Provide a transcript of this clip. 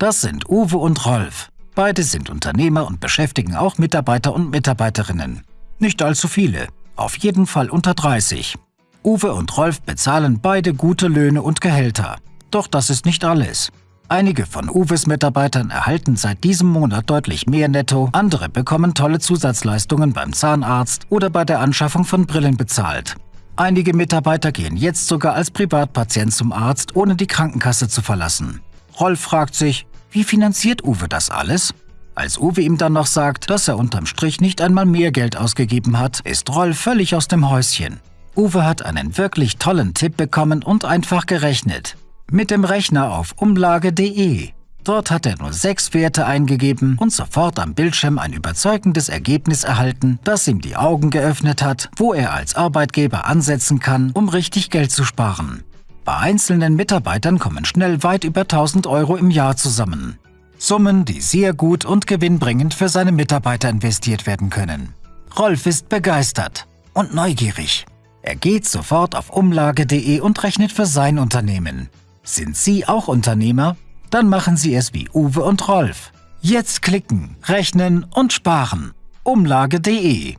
Das sind Uwe und Rolf. Beide sind Unternehmer und beschäftigen auch Mitarbeiter und Mitarbeiterinnen. Nicht allzu viele, auf jeden Fall unter 30. Uwe und Rolf bezahlen beide gute Löhne und Gehälter. Doch das ist nicht alles. Einige von Uwes Mitarbeitern erhalten seit diesem Monat deutlich mehr netto, andere bekommen tolle Zusatzleistungen beim Zahnarzt oder bei der Anschaffung von Brillen bezahlt. Einige Mitarbeiter gehen jetzt sogar als Privatpatient zum Arzt, ohne die Krankenkasse zu verlassen. Rolf fragt sich, wie finanziert Uwe das alles? Als Uwe ihm dann noch sagt, dass er unterm Strich nicht einmal mehr Geld ausgegeben hat, ist Rolf völlig aus dem Häuschen. Uwe hat einen wirklich tollen Tipp bekommen und einfach gerechnet. Mit dem Rechner auf umlage.de. Dort hat er nur sechs Werte eingegeben und sofort am Bildschirm ein überzeugendes Ergebnis erhalten, das ihm die Augen geöffnet hat, wo er als Arbeitgeber ansetzen kann, um richtig Geld zu sparen. Bei einzelnen Mitarbeitern kommen schnell weit über 1000 Euro im Jahr zusammen. Summen, die sehr gut und gewinnbringend für seine Mitarbeiter investiert werden können. Rolf ist begeistert und neugierig. Er geht sofort auf umlage.de und rechnet für sein Unternehmen. Sind Sie auch Unternehmer? Dann machen Sie es wie Uwe und Rolf. Jetzt klicken, rechnen und sparen. Umlage.de